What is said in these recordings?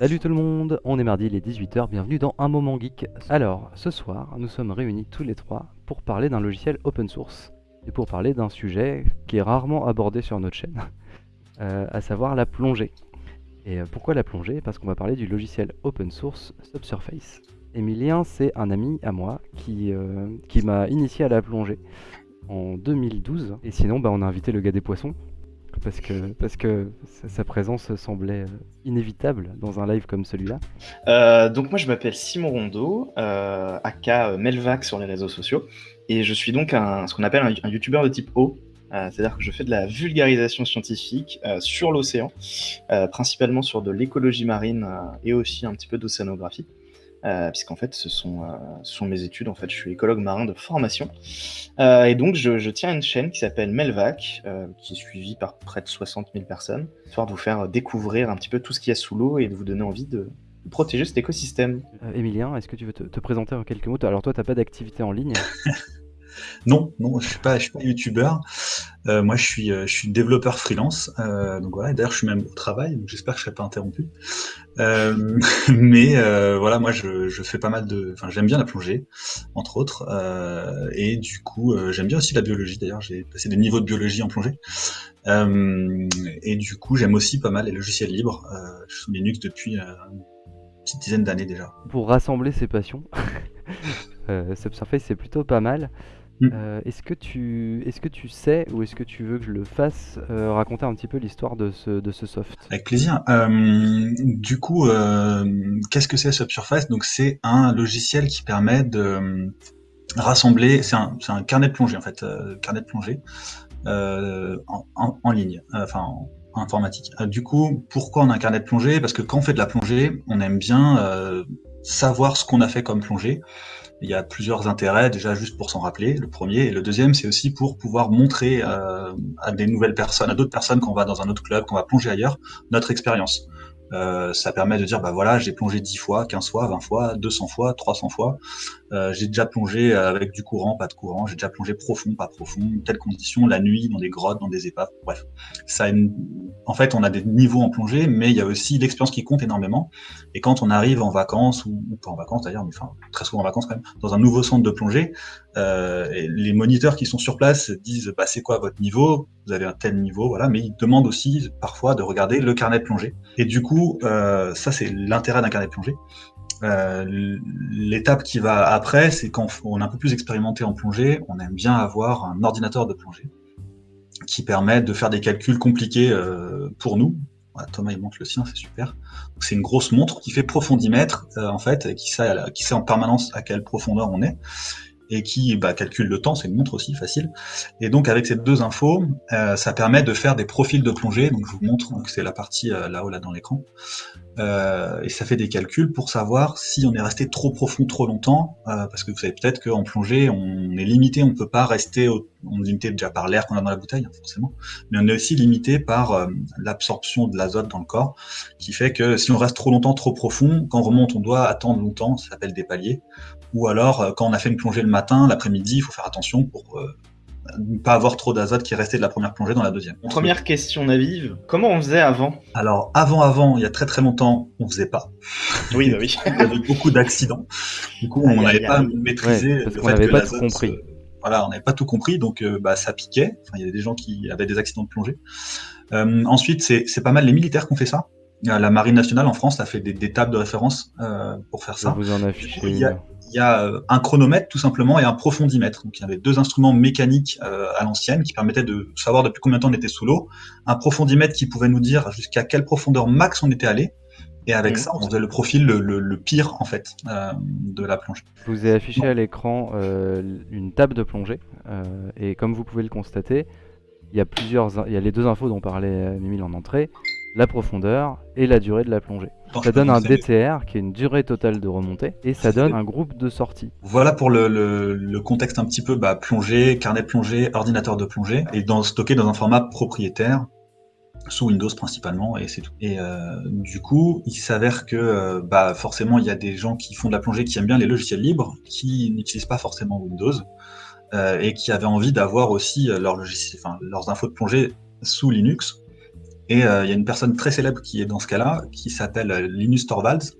Salut tout le monde, on est mardi, il est 18h, bienvenue dans Un Moment Geek. Alors, ce soir, nous sommes réunis tous les trois pour parler d'un logiciel open source et pour parler d'un sujet qui est rarement abordé sur notre chaîne, euh, à savoir la plongée. Et euh, pourquoi la plongée? Parce qu'on va parler du logiciel open source Subsurface. Emilien, c'est un ami à moi qui, euh, qui m'a initié à la plongée en 2012. Et sinon, bah, on a invité le gars des poissons, parce que, parce que sa, présence semblait euh, inévitable dans un live comme celui-là. Euh, donc moi je m'appelle Simon Rondeau, euh, aka Melvac sur les réseaux sociaux, et je suis donc un, ce qu'on appelle un, un youtubeur de type O, euh, c'est-à-dire que je fais de la vulgarisation scientifique euh, sur l'océan, euh, principalement sur de l'écologie marine euh, et aussi un petit peu d'océanographie. Euh, puisqu'en fait, ce sont, euh, ce sont mes études. En fait, je suis écologue marin de formation. Euh, et donc, je, je tiens une chaîne qui s'appelle Melvac, euh, qui est suivie par près de 60 000 personnes, histoire de vous faire découvrir un petit peu tout ce qu'il y a sous l'eau et de vous donner envie de, de protéger cet écosystème. Euh, Emilien, est-ce que tu veux te, te présenter en quelques mots? Alors toi, t'as pas d'activité en ligne? Non, non, je suis pas, suis pas youtubeur. Euh, moi, je suis, euh, je suis développeur freelance. Euh, donc voilà. D'ailleurs, je suis même au travail. Donc j'espère que je serai pas interrompu. Mais voilà, moi, je, fais pas mal de. Enfin, j'aime bien la plongée, entre autres. Et du coup, j'aime bien aussi la biologie. D'ailleurs, j'ai passé des niveaux de biologie en plongée. Et du coup, j'aime aussi pas mal les logiciels libres. Je suis Linux depuis une petite dizaine d'années déjà. Pour rassembler ses passions, Subsurface c'est plutôt pas mal. Mm. Euh, est-ce que tu est-ce que tu sais ou est-ce que tu veux que je le fasse euh, raconter un petit peu l'histoire de ce, de ce soft? Avec plaisir. Euh, du coup, qu'est-ce que c'est Subsurface? Donc, c'est un logiciel qui permet de rassembler. C'est un, un carnet de plongée en fait, carnet de plongée en, en, en ligne, enfin en, en informatique. Du coup, pourquoi on a un carnet de plongée? Parce que quand on fait de la plongée, on aime bien savoir ce qu'on a fait comme plongée. Il y a plusieurs intérêts, déjà juste pour s'en rappeler, le premier, et le deuxième, c'est aussi pour pouvoir montrer euh, à des nouvelles personnes, à d'autres personnes qu'on va dans un autre club, qu'on va plonger ailleurs, notre expérience. Euh, ça permet de dire, bah voilà, j'ai plongé 10 fois, 15 fois, 20 fois, 200 fois, 300 fois. Euh, j'ai déjà plongé avec du courant, pas de courant. J'ai déjà plongé profond, pas profond, telles conditions, la nuit, dans des grottes, dans des épaves. Bref, ça en fait, on a des niveaux en plongée, mais il y a aussi l'expérience qui compte énormément. Et quand on arrive en vacances ou, pas en vacances d'ailleurs, mais enfin très souvent en vacances quand même, dans un nouveau centre de plongée, euh, les moniteurs qui sont sur place disent, bah c'est quoi votre niveau? Vous avez un tel niveau, voilà. Mais ils demandent aussi parfois de regarder le carnet de plongée. Et du coup, euh, ça c'est l'intérêt d'un carnet de plongée. Euh, L'étape qui va après, c'est quand on est un peu plus expérimenté en plongée, on aime bien avoir un ordinateur de plongée qui permet de faire des calculs compliqués euh, pour nous. Voilà, Thomas il montre le sien, c'est super. C'est une grosse montre qui fait profondimètre euh, en fait, qui sait, qui sait en permanence à quelle profondeur on est et qui bah, calcule le temps, c'est une montre aussi facile. Et donc avec ces deux infos, euh, ça permet de faire des profils de plongée. Donc je vous montre, donc c'est la partie euh, là-haut là dans l'écran, euh, et ça fait des calculs pour savoir si on est resté trop profond trop longtemps, parce que vous savez peut-être qu'en plongée on est limité, on peut pas rester, on est limité déjà par l'air qu'on a dans la bouteille hein, forcément, mais on est aussi limité par l'absorption de l'azote dans le corps, qui fait que si on reste trop longtemps trop profond, quand on remonte on doit attendre longtemps, ça s'appelle des paliers ou alors euh, quand on a fait une plongée le matin, l'après-midi, il faut faire attention pour euh, ne pas avoir trop d'azote qui est resté de la première plongée dans la deuxième. Première question navive, comment on faisait avant? Alors avant avant, il y a très très longtemps, on faisait pas. Oui, bah oui. il y avait beaucoup d'accidents. Du coup, on n'avait pas maîtrisé Ouais, parce le qu'on fait n'avait que pas tout compris. euh, voilà, on n'avait pas tout compris, donc euh, bah, ça piquait. Enfin, il y avait des gens qui avaient des accidents de plongée. Euh, ensuite, c'est c'est pas mal les militaires qui ont fait ça. La marine nationale en France a fait des, des tables de référence euh, pour faire ça. vous en coup, il y a- euh, un chronomètre tout simplement et un profondimètre. Donc il y avait deux instruments mécaniques euh, à l'ancienne qui permettaient de savoir depuis combien de temps on était sous l'eau. Un profondimètre qui pouvait nous dire jusqu'à quelle profondeur max on était allé. Et avec Mhm. ça, on faisait le profil le, le- le pire en fait euh, de la plongée. Je vous ai affiché à l'écran euh, une table de plongée et comme vous pouvez le constater, il y a plusieurs, il y a les deux infos dont parlait Mimile en entrée, la profondeur et la durée de la plongée. Ça donne un. DTR qui est une durée totale de remontée et ça donne un groupe de sortie. Voilà pour le, le- le contexte un petit peu bah, plongée, carnet de plongée, ordinateur de plongée, et dans, stocké dans un format propriétaire, sous Windows principalement, et c'est tout. Et euh, du coup, il s'avère que euh, bah, forcément, il y a des gens qui font de la plongée qui aiment bien les logiciels libres, qui n'utilisent pas forcément Windows, euh, et qui avaient envie d'avoir aussi enfin, leurs infos de plongée sous Linux. Et euh, il y a une personne très célèbre qui est dans ce cas-là, qui s'appelle euh, Linus Torvalds.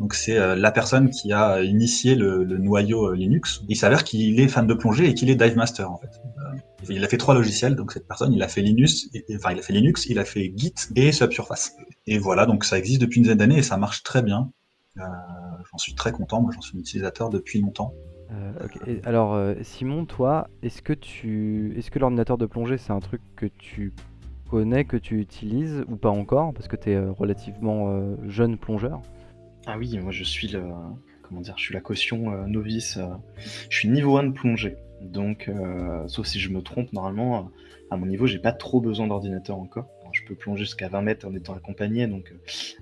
Donc c'est euh, la personne qui a initié le, noyau Linux. Il s'avère qu'il est fan de plongée et qu'il est dive master en fait. il a fait trois logiciels, donc cette personne, il a fait Linux, enfin il a fait Linux, il a fait Git et Subsurface. Et voilà, donc ça existe depuis une dizaine d'années et ça marche très bien. j'en suis très content, moi j'en suis utilisateur depuis longtemps. Alors Simon, toi, est-ce que tu, est-ce que l'ordinateur de plongée c'est un truc que tu connais, que tu utilises ou pas encore Parce que tu es euh, relativement euh, jeune plongeur. Ah oui, moi je suis le. Comment dire Je suis la caution euh, novice. je suis niveau 1 de plongée. Donc, sauf si je me trompe, normalement, à mon niveau, j'ai pas trop besoin d'ordinateur encore. je peux plonger jusqu'à 20 mètres en étant accompagné, donc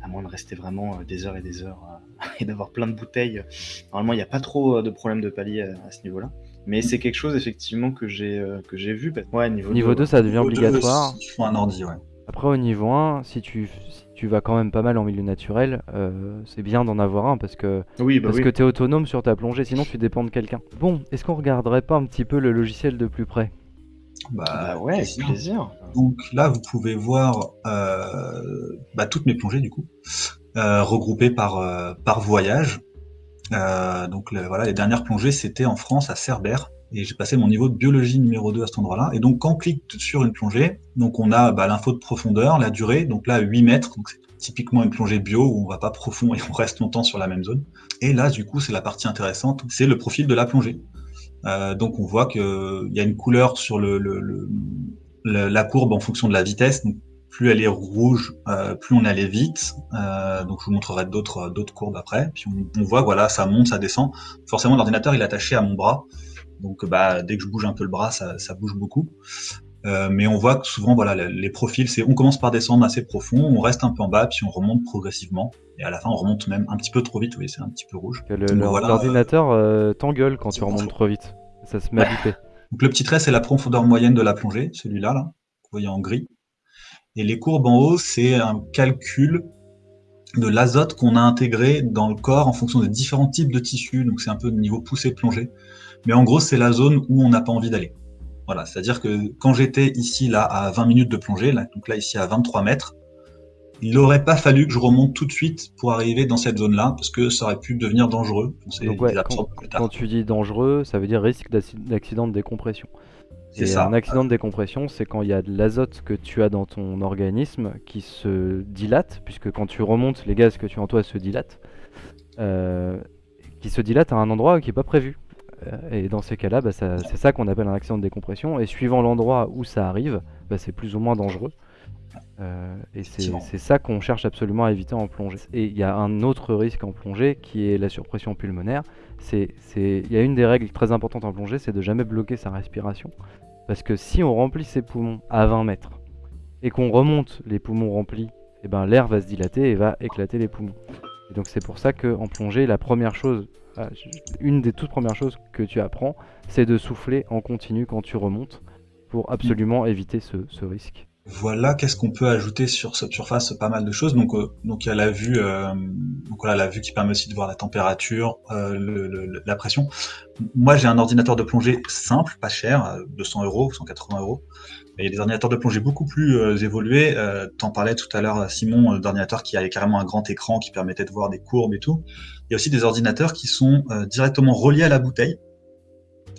à moins de rester vraiment des heures et des heures et d'avoir plein de bouteilles, normalement, il n'y a pas trop de problèmes de palier à ce niveau-là. Mais c'est quelque chose effectivement que j'ai euh, que j'ai vu. Ouais, niveau, niveau 2, ça devient obligatoire. un ordi, ouais. Après au niveau 1, si tu, si tu vas quand même pas mal en milieu naturel, euh, c'est bien d'en avoir un parce que oui, bah parce que t'es autonome sur ta plongée, sinon tu dépends de quelqu'un. Bon, est-ce qu'on regarderait pas un petit peu le logiciel de plus près? Bah, bah, ouais, avec plaisir. Donc là, vous pouvez voir euh, bah, toutes mes plongées du coup, regroupées par par voyage. Euh, donc voilà, les dernières plongées, c'était en France, à Cerbère. Et j'ai passé mon niveau de biologie numéro 2 à cet endroit-là. Et donc, quand on clique sur une plongée, donc on a bah, l'info de profondeur, la durée, donc là 8 mètres, donc c'est typiquement une plongée bio où on va pas profond et on reste longtemps sur la même zone. Et là, du coup, c'est la partie intéressante, c'est le profil de la plongée. Euh, donc on voit qu'il y a une couleur sur le, la courbe en fonction de la vitesse. Plus elle est rouge, euh, plus on allait vite. Euh, donc je vous montrerai d'autres d'autres courbes après. Puis on, voit voilà, ça monte, ça descend. Forcément, l'ordinateur il est attaché à mon bras, donc bah dès que je bouge un peu le bras, ça, ça bouge beaucoup. Euh, mais on voit que souvent voilà les profils, c'est on commence par descendre assez profond, on reste un peu en bas, puis on remonte progressivement. Et à la fin, on remonte même un petit peu trop vite. Oui, c'est un petit peu rouge. L'ordinateur euh, t'engueule quand tu remontes trop vite. Ça se met à Donc le petit trait, c'est la profondeur moyenne de la plongée, celui-là là. Vous voyez en gris. Et les courbes en haut, c'est un calcul de l'azote qu'on a intégré dans le corps en fonction des différents types de tissus. Donc c'est un peu de niveau poussé plongée. Mais en gros, c'est la zone où on n'a pas envie d'aller. Voilà, c'est-à-dire que quand j'étais ici là à 20 minutes de plongée, là, donc là ici à 23 mètres, il n'aurait pas fallu que je remonte tout de suite pour arriver dans cette zone-là, parce que ça aurait pu devenir dangereux. Donc quand, quand, tu dis dangereux, ça veut dire risque d'accident de décompression. Et un accident de décompression, c'est quand il y a de l'azote que tu as dans ton organisme qui se dilate, puisque quand tu remontes, les gaz que tu as en toi se dilatent, euh, qui se dilate à un endroit qui n'est pas prévu. Euh, et dans ces cas-là, bah, c'est ça qu'on appelle un accident de décompression. Et suivant l'endroit où ça arrive, bah, c'est plus ou moins dangereux. Euh, et c'est ça qu'on cherche absolument à éviter en plongée. Et il y a un autre risque en plongée qui est la surpression pulmonaire. Il y a une des règles très importantes en plongée, c'est de jamais bloquer sa respiration. Parce que si on remplit ses poumons à 20 mètres et qu'on remonte les poumons remplis, et eh ben l'air va se dilater et va éclater les poumons. Et donc c'est pour ça qu'en plongée, la première chose, ah, une des toutes premières choses que tu apprends, c'est de souffler en continu quand tu remontes pour absolument éviter ce risque. Voilà, qu'est-ce qu'on peut ajouter sur cette surface Pas mal de choses. Donc, euh, donc il y a la vue, euh, donc voilà, la vue qui permet aussi de voir la température, euh, la pression. Moi, j'ai un ordinateur de plongée simple, pas cher, 200 euros, 180 euros. il y a des ordinateurs de plongée beaucoup plus évolués. T'en parlais tout à l'heure, Simon, d'ordinateurs qui avaient carrément un grand écran qui permettait de voir des courbes et tout. Il y a aussi des ordinateurs qui sont directement reliés à la bouteille.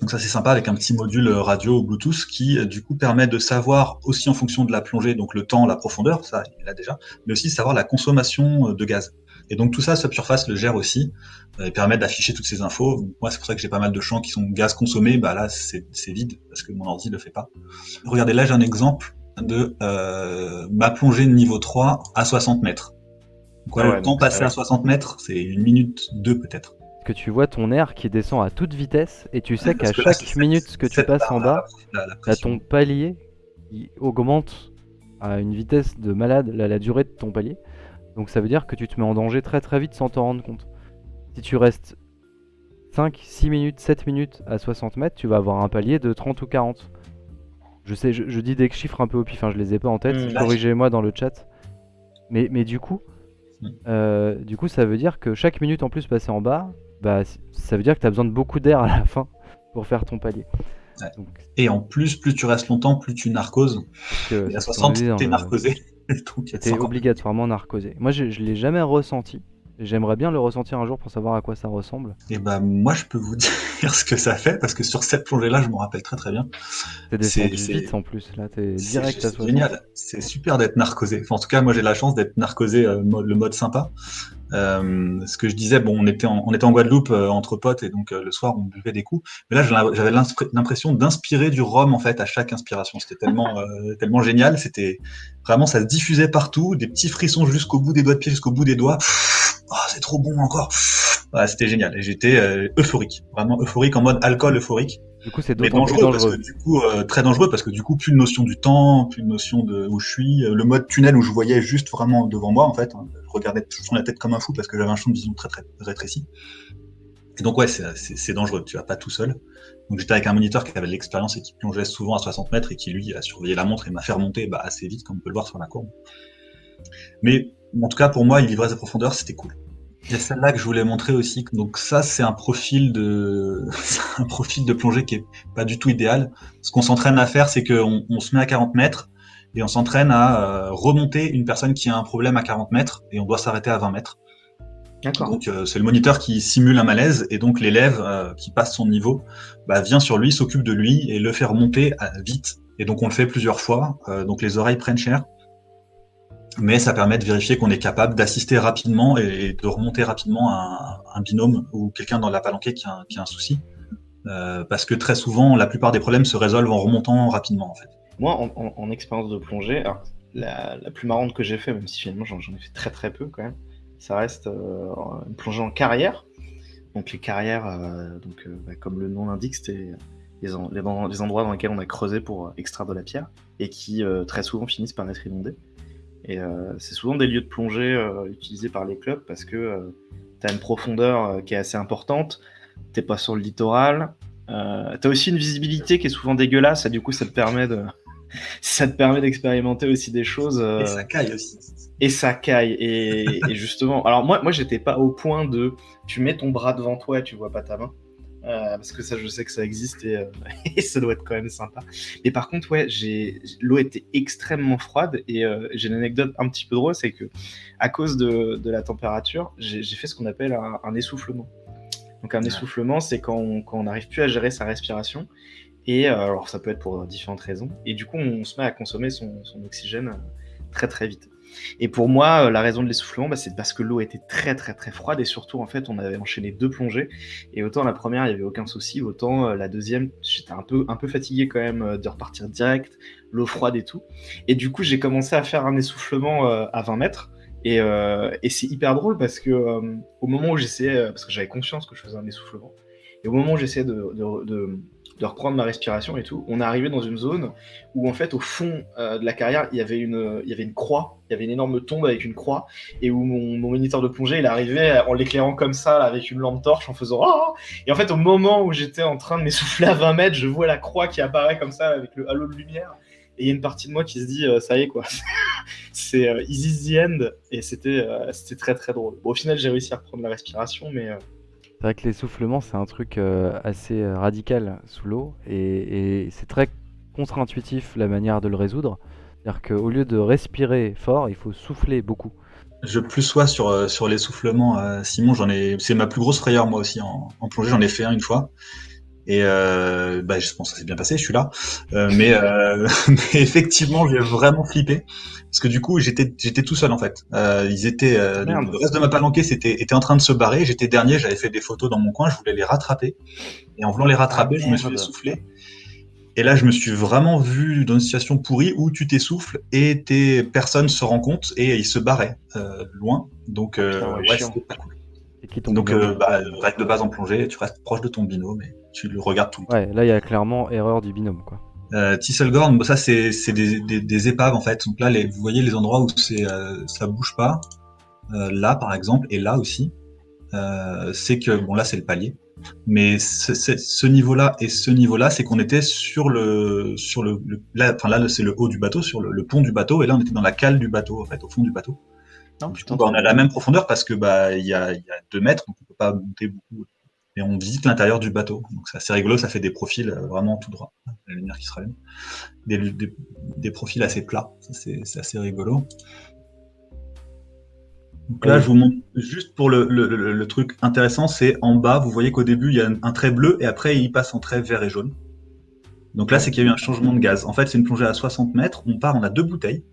Donc ça c'est sympa avec un petit module radio ou Bluetooth qui euh, du coup permet de savoir aussi en fonction de la plongée, donc le temps, la profondeur, ça il a déjà, mais aussi savoir la consommation euh, de gaz. Et donc tout ça, Subsurface le gère aussi euh, et permet d'afficher toutes ces infos. Moi c'est pour ça que j'ai pas mal de champs qui sont gaz consommés, bah là c'est vide parce que mon ordi le fait pas. Regardez là j'ai un exemple de ma plongée de niveau 3 à 60 mètres. Donc, ah le temps passé à 60 mètres, c'est une minute deux peut-être que tu vois ton air qui descend à toute vitesse et tu sais qu'à chaque minute que tu passes en bas, tu ton palier qui augmente à une vitesse de malade la, durée de ton palier. Donc ça veut dire que tu te mets en danger très très vite sans t'en rendre compte. Si tu restes 5, 6 minutes, 7 minutes à 60 mètres, tu vas avoir un palier de 30 ou 40. Je sais, je, dis des chiffres un peu au pif, enfin je les ai pas en tête, mmh. corrigez-moi dans le chat. Mais, mais du coup, mmh. euh, du coup, ça veut dire que chaque minute en plus passée en bas, bah, ça veut dire que tu as besoin de beaucoup d'air à la fin pour faire ton palier. et en plus, plus tu restes longtemps, plus tu narcoses. et à 60, t'es narcosé. C'était obligatoirement narcosé. Moi, je, je l'ai jamais ressenti. J'aimerais bien le ressentir un jour pour savoir à quoi ça ressemble. Et bah moi je peux vous dire ce que ça fait parce que sur cette plongée là je me rappelle très très bien. T'es descendu vite en plus là, t'es direct à toi. génial, c'est super d'être narcosé. Enfin, en tout cas moi j'ai la chance d'être narcosé euh, le mode sympa. Euh, ce que je disais, bon, on était en, on était en Guadeloupe euh, entre potes et donc euh, le soir on buvait des coups. Mais là, j'avais l'impression d'inspirer du rhum en fait à chaque inspiration. C'était tellement, tellement génial. C'était vraiment, ça se diffusait partout, des petits frissons jusqu'au bout des doigts de pied, jusqu'au bout des doigts. Oh, c'est trop bon encore. c'était génial. Et j'étais euphorique, vraiment euphorique en mode alcool euphorique. Du coup, c'est d'autant plus dangereux. du coup, très dangereux parce que du coup, plus de notion du temps, plus de notion de où je suis. Le mode tunnel où je voyais juste vraiment devant moi, en fait. Hein regardais toujours la tête comme un fou parce que j'avais un champ de vision très très rétréci. Et donc ouais, c'est dangereux, tu vas pas tout seul. Donc j'étais avec un moniteur qui avait de l'expérience et qui plongeait souvent à 60 mètres et qui lui a surveillé la montre et m'a fait remonter bah, assez vite, comme on peut le voir sur la courbe. Mais en tout cas pour moi, il livrait sa profondeur, c'était cool. Il y a celle-là que je voulais montrer aussi. Donc ça, c'est un profil de, un profil de plongée qui est pas du tout idéal. Ce qu'on s'entraîne à faire, c'est qu'on on se met à 40 mètres et on s'entraîne à euh, remonter une personne qui a un problème à 40 mètres et on doit s'arrêter à 20 mètres. Donc euh, c'est le moniteur qui simule un malaise et donc l'élève euh, qui passe son niveau bah, vient sur lui, s'occupe de lui et le fait remonter vite. Et donc on le fait plusieurs fois. donc les oreilles prennent cher, mais ça permet de vérifier qu'on est capable d'assister rapidement et, de remonter rapidement un, un binôme ou quelqu'un dans la palanquée qui a, un souci. parce que très souvent, la plupart des problèmes se résolvent en remontant rapidement en fait. Moi, en, expérience de plongée, la, plus marrante que j'ai fait, même si finalement j'en ai fait très très peu quand même, ça reste euh, une plongée en carrière. Donc les carrières, euh, donc, euh, bah, comme le nom l'indique, c'était les, endroits dans lesquels on a creusé pour extraire de la pierre et qui très souvent finissent par être inondés. Et c'est souvent des lieux de plongée utilisés par les clubs parce que tu as une profondeur qui est assez importante, t'es pas sur le littoral, tu as aussi une visibilité qui est souvent dégueulasse et du coup ça te permet de, ça te permet d'expérimenter aussi des choses. Euh, et ça caille aussi. Et ça caille. Et, justement, alors moi, moi, j'étais pas au point de tu mets ton bras devant toi et tu vois pas ta main. Euh, parce que ça, je sais que ça existe et, euh, et, ça doit être quand même sympa. Mais par contre, ouais, l'eau était extrêmement froide et j'ai une anecdote un petit peu drôle, c'est que à cause de, de la température, j'ai fait ce qu'on appelle un, essoufflement. Donc un essoufflement, c'est quand on n'arrive plus à gérer sa respiration et euh, alors, ça peut être pour différentes raisons. Et du coup, on se met à consommer son, oxygène euh, très très vite. Et pour moi, euh, la raison de l'essoufflement, bah, c'est parce que l'eau était très très très froide et surtout, en fait, on avait enchaîné deux plongées. Et autant la première, il n'y avait aucun souci, autant la deuxième, j'étais un peu, un peu fatigué quand même de repartir direct, l'eau froide et tout. Et du coup, j'ai commencé à faire un essoufflement à 20 mètres. Et, c'est hyper drôle parce que au moment où j'essayais, parce que j'avais conscience que je faisais un essoufflement, et au moment où j'essayais de reprendre ma respiration et tout. On est arrivé dans une zone où en fait au fond euh, de la carrière il y avait une il y avait une croix, il y avait une énorme tombe avec une croix et où mon, moniteur de plongée il arrivait en l'éclairant comme ça avec une lampe torche en faisant ah et en fait au moment où j'étais en train de m'essouffler à 20 mètres je vois la croix qui apparaît comme ça avec le halo de lumière et il y a une partie de moi qui se dit euh, ça y est quoi. C'est euh, easy the end. Et c'était c'était très très drôle. Au final j'ai réussi à reprendre la respiration mais c'est vrai que l'essoufflement, c'est un truc euh, assez euh, radical sous l'eau et, c'est très contre-intuitif la manière de le résoudre. C'est-à-dire qu'au lieu de respirer fort, il faut souffler beaucoup. Je plus sois sur, euh, sur l'essoufflement, Simon, j'en ai, c'est ma plus grosse frayeur moi aussi en, en plongée, j'en ai fait un une fois. Et euh, bah, je pense que ça s'est bien passé, je suis là. Euh, mais, euh, mais, effectivement, j'ai vraiment flippé parce que du coup, j'étais j'étais tout seul en fait. Ils étaient le reste de ma palanquée c'était était en train de se barrer. J'étais dernier, j'avais fait des photos dans mon coin, je voulais les rattraper. Et en voulant les rattraper, ah, je me suis essoufflé. Et là, je me suis vraiment vu dans une situation pourrie où tu t'essouffles et tes personnes se rendent compte et ils se barraient loin. Donc, euh, ouais, c'était pas cool. Donc, bah, règle de base en plongée, tu restes proche de ton binôme. Et tu le regardes tout le temps. Ouais, là il y a clairement erreur du binôme quoi. Euh, Tisselgorn, ça c'est des, des, des, épaves en fait. Donc là, les, vous voyez les endroits où euh, ça bouge pas. Euh, là par exemple et là aussi, euh, c'est que bon là c'est le palier, mais ce niveau-là et ce niveau-là, c'est qu'on était sur le sur le, là, enfin là c'est le haut du bateau, sur le, pont du bateau, et là on était dans la cale du bateau en fait, au fond du bateau. Non, coup, bah, on a la même profondeur parce que bah il y a, y a deux mètres, donc on peut pas monter beaucoup et on visite l'intérieur du bateau. Donc c'est assez rigolo, ça fait des profils euh, vraiment tout droit, la lumière qui se rallume. Des, des, des profils assez plats, c'est assez rigolo. Donc là, je vous montre juste pour le, le, le, truc intéressant, c'est en bas, vous voyez qu'au début, il y a un trait bleu et après, il passe en trait vert et jaune. Donc là, c'est qu'il y a eu un changement de gaz. En fait, c'est une plongée à 60 mètres. On part, on a deux bouteilles.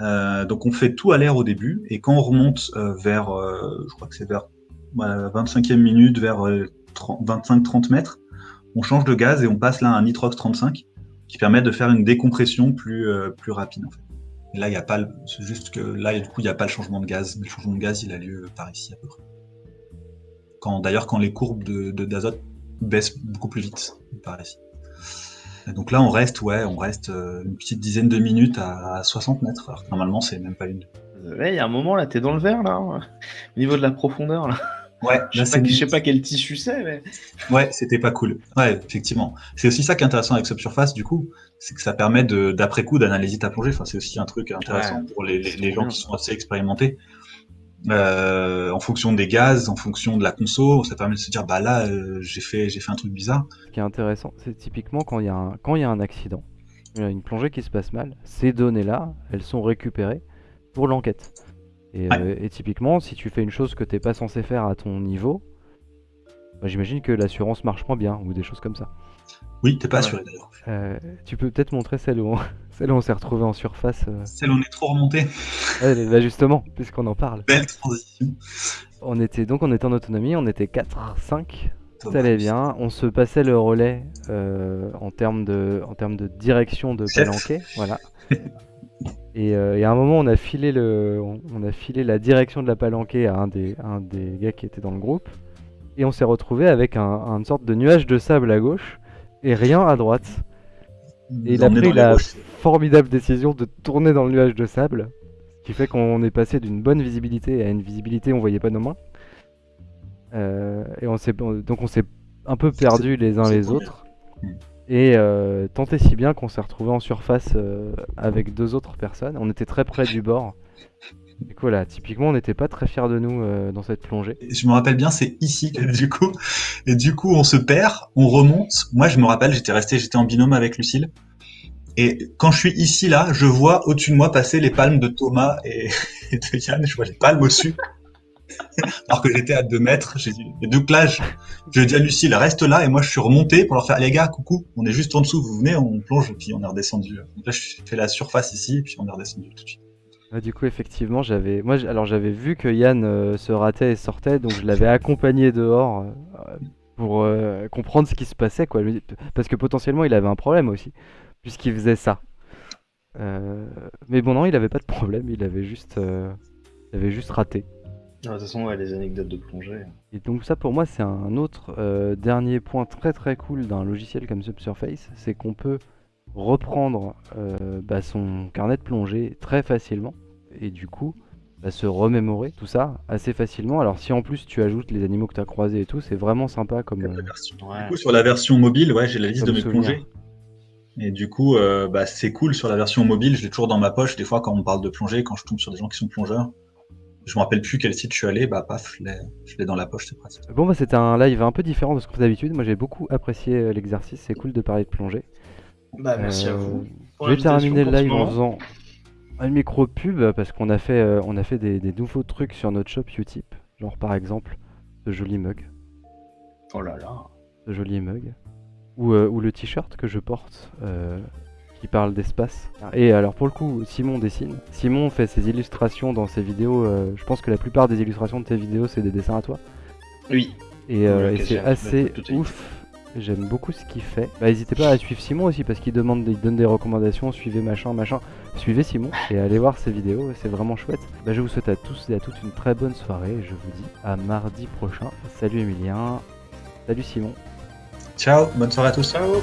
Euh, donc on fait tout à l'air au début et quand on remonte euh, vers, euh, je crois que c'est vers la 25e minute, vers 25-30 mètres, on change de gaz et on passe là à un nitrox 35 qui permet de faire une décompression plus, plus rapide. En fait. Là, il n'y a pas, c'est juste que là, du coup, il n'y a pas le changement de gaz. Mais le changement de gaz, il a lieu par ici à peu près. Quand, d'ailleurs, quand les courbes de, d'azote baissent beaucoup plus vite par ici. Donc là, on reste, ouais, on reste une petite dizaine de minutes à 60 mètres. Alors normalement, c'est même pas une. Il y a un moment là, t'es dans le vert là, hein, au niveau de la profondeur là. Ouais, je sais, pas, sais pas quel tissu c'est, mais. Ouais, c'était pas cool. Ouais, effectivement. C'est aussi ça qui est intéressant avec Subsurface, du coup, c'est que ça permet d'après coup d'analyser ta plongée. Enfin, c'est aussi un truc intéressant pour les, les, gens qui sont assez expérimentés. Euh, en fonction des gaz, en fonction de la conso, ça permet de se dire bah là euh, j'ai fait j'ai fait un truc bizarre. Ce qui est intéressant, c'est typiquement quand il y a un quand il y a un accident, une plongée qui se passe mal, ces données là, elles sont récupérées pour l'enquête. Euh, et, typiquement, si tu fais une chose que t'es pas censé faire à ton niveau, bah, j'imagine que l'assurance marche moins bien ou des choses comme ça. Oui, t'es pas assuré d'ailleurs. Euh, tu peux peut-être montrer celle où on, celle où on s'est retrouvé en surface. Euh. Celle où on est trop remonté. là justement, puisqu'on en parle. Belle transition. On était donc on était en autonomie, on était 4, 5. Ça allait bien. On se passait le relais en termes de en termes de direction de palanquet, voilà. Euh, et, à un moment, on a filé, le, on, a filé la direction de la palanquée à un des, un des gars qui était dans le groupe. Et on s'est retrouvé avec un, une sorte de nuage de sable à gauche et rien à droite. Et il a pris la formidable décision de tourner dans le nuage de sable. Ce qui fait qu'on est passé d'une bonne visibilité à une visibilité où on voyait pas nos mains. Euh, et on s'est, donc on s'est un peu perdu les uns les autres. Et euh, tant et si bien qu'on s'est retrouvé en surface euh, avec deux autres personnes. On était très près du bord. Du coup, là, typiquement, on n'était pas très fiers de nous euh, dans cette plongée. Je me rappelle bien, c'est ici, du coup. Et du coup, on se perd, on remonte. Moi, je me rappelle, j'étais resté, j'étais en binôme avec Lucille. Et quand je suis ici, là, je vois au-dessus de moi passer les palmes de Thomas et, de Yann. Je vois les palmes au-dessus. alors que j'étais à 2 mètres. J'ai dit, donc là, je, je dis à Lucille, reste là, et moi je suis remonté pour leur faire, les gars, coucou, on est juste en dessous, vous venez, on plonge, et puis on est redescendu. Donc là, je fais la surface ici, et puis on est redescendu tout de suite. Du coup, effectivement, j'avais, moi, alors j'avais vu que Yann euh, se ratait et sortait, donc je l'avais accompagné dehors euh, pour euh, comprendre ce qui se passait, quoi. Parce que potentiellement, il avait un problème aussi, puisqu'il faisait ça. mais bon, non, il avait pas de problème, il avait juste, il avait juste raté. Ah, de toute façon, ouais, les anecdotes de plongée. Et donc ça pour moi c'est un autre euh, dernier point très très cool d'un logiciel comme Subsurface, c'est qu'on peut reprendre euh, bah, son carnet de plongée très facilement et du coup bah, se remémorer tout ça assez facilement. Alors si en plus tu ajoutes les animaux que tu as croisés et tout, c'est vraiment sympa comme... Euh, du coup sur la version mobile, ouais, j'ai la liste de mes plongées. Et du coup, bah, c'est cool sur la version mobile, je l'ai toujours dans ma poche. Des fois, quand on parle de plongée, quand je tombe sur des gens qui sont plongeurs, je me rappelle plus quel site je suis allé, bah paf, je l'ai dans la poche, c'est pratique. Bon bah c'était un live un peu différent de ce qu'on fait d'habitude. Moi j'ai beaucoup apprécié euh, l'exercice, c'est cool de parler de plongée. Bah merci à vous. Euh, je vais terminer le live en faisant un micro pub parce qu'on a fait, euh, on a fait des, nouveaux trucs sur notre shop Utip, genre par exemple ce joli mug. Oh là là. Ce joli mug. Ou, ou le t-shirt que je porte qui parle d'espace. Et alors pour le coup, Simon dessine. Simon fait ses illustrations dans ses vidéos. Euh, je pense que la plupart des illustrations de tes vidéos, c'est des dessins à toi. Oui. Et, euh, c'est assez ouf. J'aime beaucoup ce qu'il fait. Bah, n'hésitez pas à suivre Simon aussi parce qu'il demande, il donne des recommandations. Suivez machin, machin. Suivez Simon et allez voir ses vidéos. C'est vraiment chouette. Bah, je vous souhaite à tous et à toutes une très bonne soirée. Je vous dis à mardi prochain. Salut Emilien. Salut Simon. Ciao. Bonne soirée à tous. Ciao.